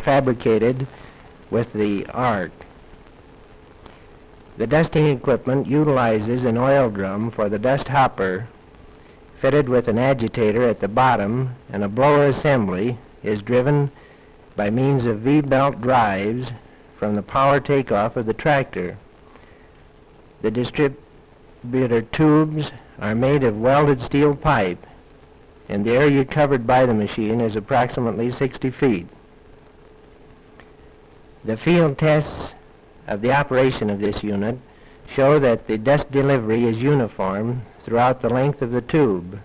fabricated with the art. The dusting equipment utilizes an oil drum for the dust hopper fitted with an agitator at the bottom and a blower assembly is driven by means of V-belt drives from the power takeoff of the tractor. The distributor tubes are made of welded steel pipe and the area covered by the machine is approximately 60 feet. The field tests of the operation of this unit show that the dust delivery is uniform throughout the length of the tube.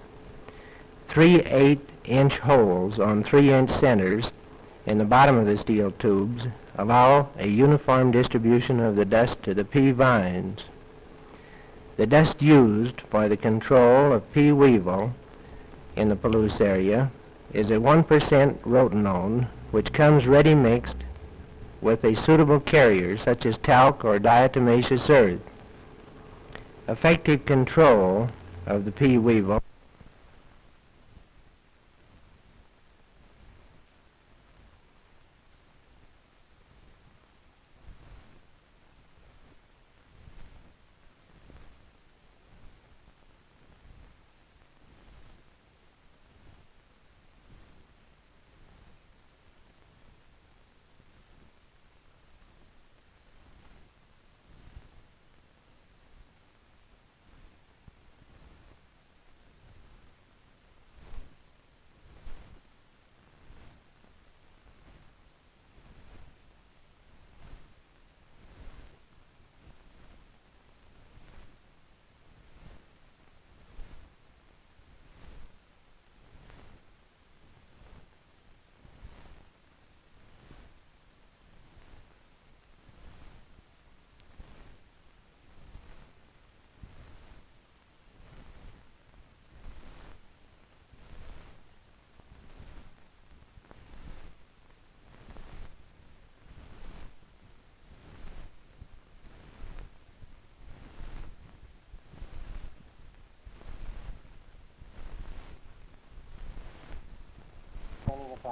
Three 8-inch holes on 3-inch centers in the bottom of the steel tubes allow a uniform distribution of the dust to the pea vines. The dust used for the control of pea weevil in the Palouse area is a 1% rotenone, which comes ready mixed with a suitable carrier such as talc or diatomaceous earth. Effective control of the pea weevil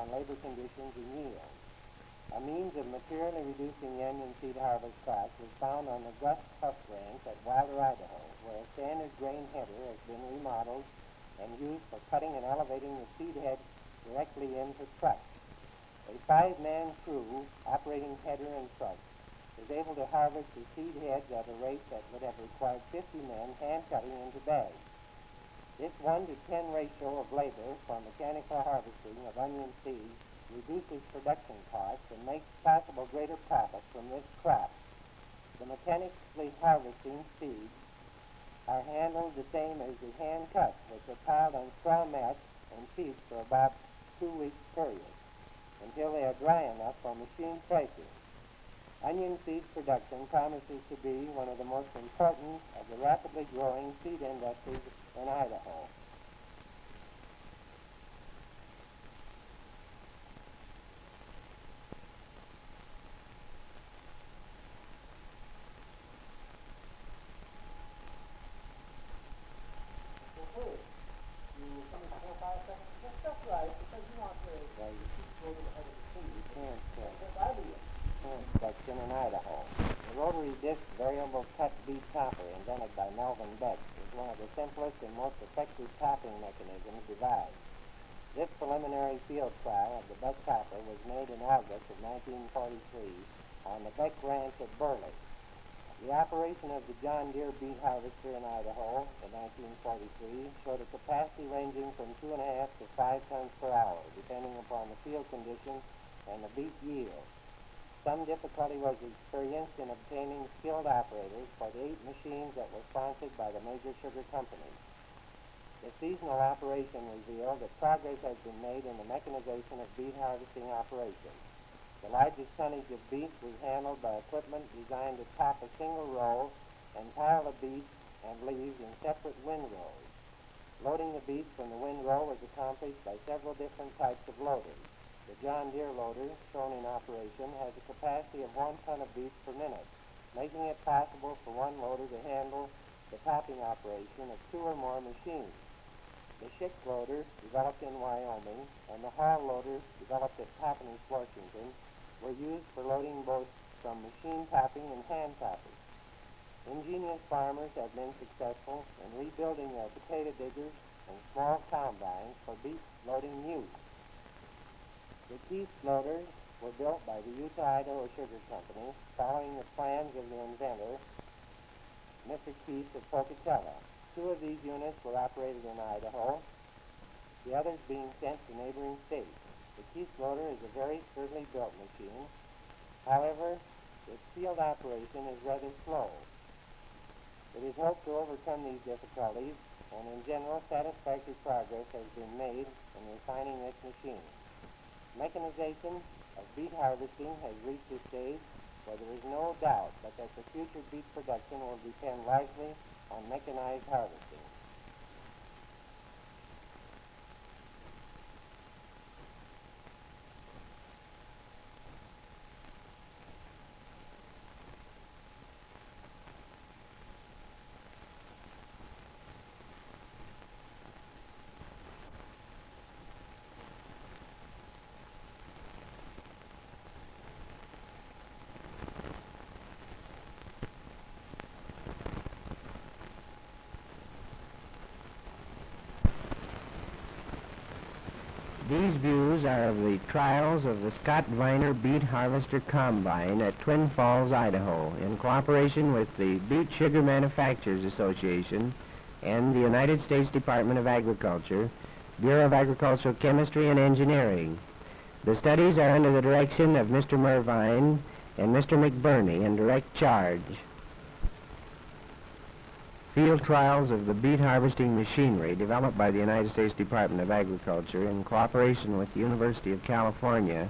upon labor conditions and yield. A means of materially reducing onion seed harvest costs was found on the Gus Huff Ranch at Wilder, Idaho, where a standard grain header has been remodeled and used for cutting and elevating the seed head directly into trucks. A five-man crew operating header and truck is able to harvest the seed heads at a rate that would have required 50 men hand cutting into bags. This 1 to 10 ratio of labor for mechanical harvesting of onion seeds reduces production costs and makes possible greater profit from this crop. The mechanically harvesting seeds are handled the same as the hand cut, which are piled on straw mats and sheets for about two weeks period until they are dry enough for machine pressing. Onion seed production promises to be one of the most important of the rapidly growing seed industries in Idaho. section in Idaho. The rotary disc variable cut beet topper invented by Melvin Beck is one of the simplest and most effective topping mechanisms devised. This preliminary field trial of the Beck topper was made in August of 1943 on the Beck Ranch at Burley. The operation of the John Deere beet harvester in Idaho in 1943 showed a capacity ranging from two and a half to five tons per hour, depending upon the field conditions and the beet yield. Some difficulty was experienced in obtaining skilled operators for the eight machines that were sponsored by the major sugar companies. The seasonal operation revealed that progress has been made in the mechanization of beet harvesting operations. The largest tonnage of beets was handled by equipment designed to top a single row and pile the beets and leaves in separate windrows. Loading the beets from the windrow was accomplished by several different types of loaders. The John Deere loader, shown in operation, has a capacity of one ton of beets per minute, making it possible for one loader to handle the topping operation of two or more machines. The Schick loader, developed in Wyoming, and the Hall loader, developed at Toppenish, Washington, were used for loading both from machine topping and hand topping. Ingenious farmers have been successful in rebuilding their potato diggers and small combines for beet loading use. The Keith loaders were built by the Utah-Idaho Sugar Company following the plans of the inventor, Mr. Keith of Pocatello. Two of these units were operated in Idaho, the others being sent to neighboring states. The Keith loader is a very sturdily built machine. However, its field operation is rather slow. It is hoped to overcome these difficulties, and in general, satisfactory progress has been made in refining this machine. Mechanization of beet harvesting has reached a stage where there is no doubt but that the future beet production will depend largely on mechanized harvesting. These views are of the trials of the Scott Viner Beet Harvester Combine at Twin Falls, Idaho, in cooperation with the Beet Sugar Manufacturers Association and the United States Department of Agriculture, Bureau of Agricultural Chemistry and Engineering. The studies are under the direction of Mr. Mervine and Mr. McBirney in direct charge. Field trials of the beet harvesting machinery developed by the United States Department of Agriculture in cooperation with the University of California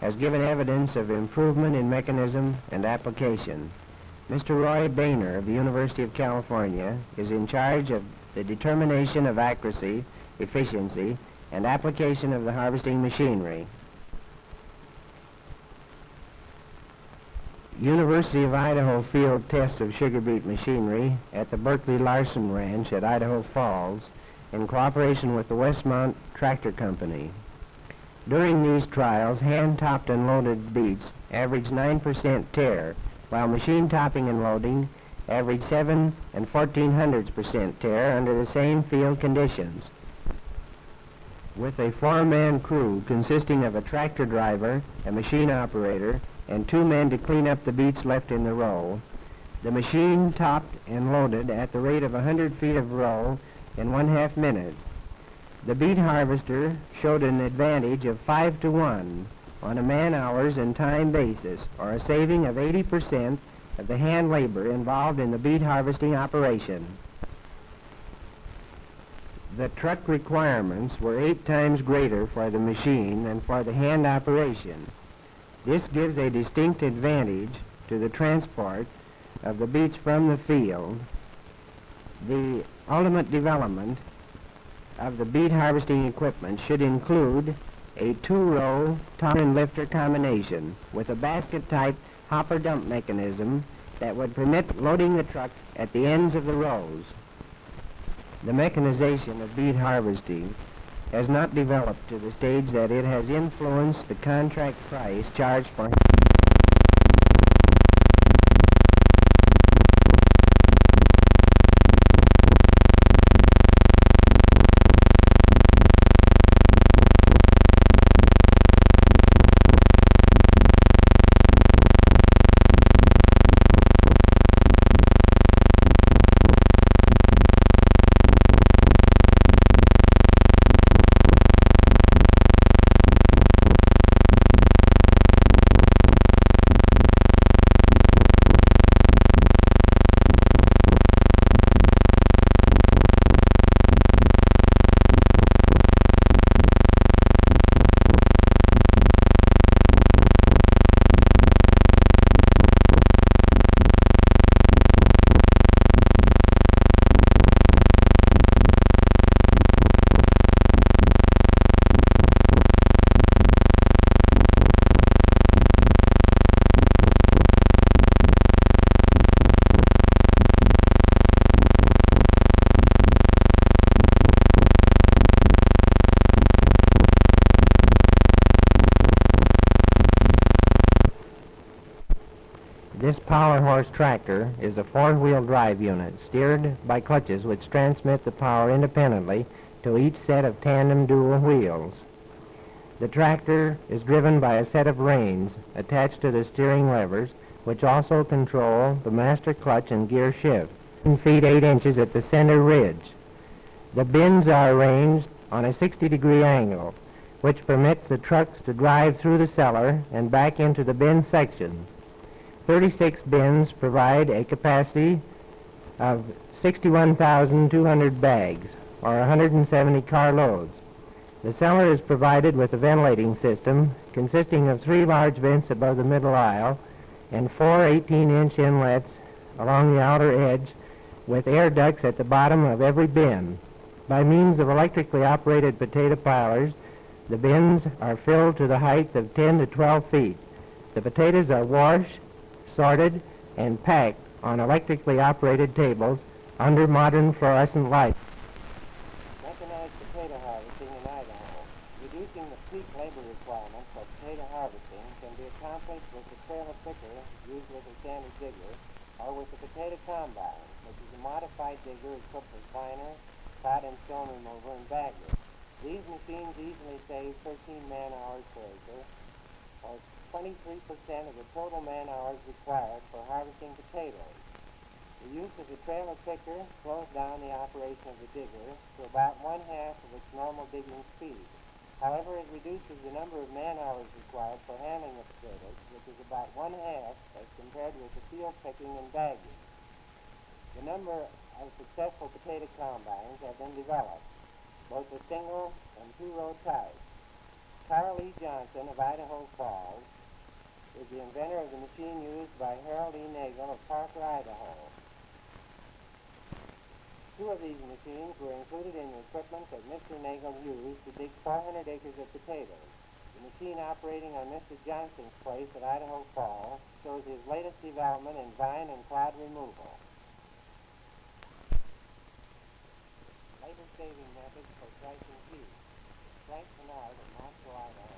has given evidence of improvement in mechanism and application. Mr. Roy Bainer of the University of California is in charge of the determination of accuracy, efficiency, and application of the harvesting machinery. University of Idaho field tests of sugar beet machinery at the Berkeley Larson Ranch at Idaho Falls in cooperation with the Westmont Tractor Company. During these trials, hand-topped and loaded beets averaged 9% tare, while machine topping and loading averaged 7 and 14 hundredths percent tare under the same field conditions. With a four-man crew consisting of a tractor driver, a machine operator, and two men to clean up the beets left in the row. The machine topped and loaded at the rate of 100 feet of row in one half minute. The beet harvester showed an advantage of 5 to 1 on a man-hours and time basis, or a saving of 80% of the hand labor involved in the beet harvesting operation. The truck requirements were eight times greater for the machine than for the hand operation. This gives a distinct advantage to the transport of the beets from the field. The ultimate development of the beet harvesting equipment should include a two-row top and lifter combination with a basket-type hopper dump mechanism that would permit loading the truck at the ends of the rows. The mechanization of beet harvesting has not developed to the stage that it has influenced the contract price charged for This power horse tractor is a four-wheel drive unit steered by clutches which transmit the power independently to each set of tandem dual wheels. The tractor is driven by a set of reins attached to the steering levers which also control the master clutch and gear shift. 10 feet 8 inches at the center ridge. The bins are arranged on a 60 degree angle which permits the trucks to drive through the cellar and back into the bin section. 36 bins provide a capacity of 61,200 bags, or 170 car loads. The cellar is provided with a ventilating system consisting of three large vents above the middle aisle and four 18-inch inlets along the outer edge with air ducts at the bottom of every bin. By means of electrically operated potato pilers, the bins are filled to the height of 10 to 12 feet. The potatoes are washed, sorted, and packed on electrically operated tables under modern fluorescent lights. Mechanized potato harvesting in Idaho. Reducing the peak labor requirement for potato harvesting can be accomplished with the trailer picker used with a standard digger or with the potato combine, which is a modified digger equipped with binder, clod and stone remover, and bagger. These machines easily save 13 man-hours per acre, or 23% of the total man-hours required for harvesting potatoes. The use of the trailer picker slows down the operation of the digger to about one half of its normal digging speed. However, it reduces the number of man-hours required for handling the potatoes, which is about one half as compared with the field picking and bagging. The number of successful potato combines have been developed, both the single and two-row type. Carl E. Johnson of Idaho Falls is the inventor of the machine used by Harold E. Nagel of Parker, Idaho. Two of these machines were included in the equipment that Mr. Nagel used to dig 400 acres of potatoes. The machine operating on Mr. Johnson's place at Idaho Falls shows his latest development in vine and clod removal. Labor-saving methods for slicing peas. Frank Bernard of Moscow, Idaho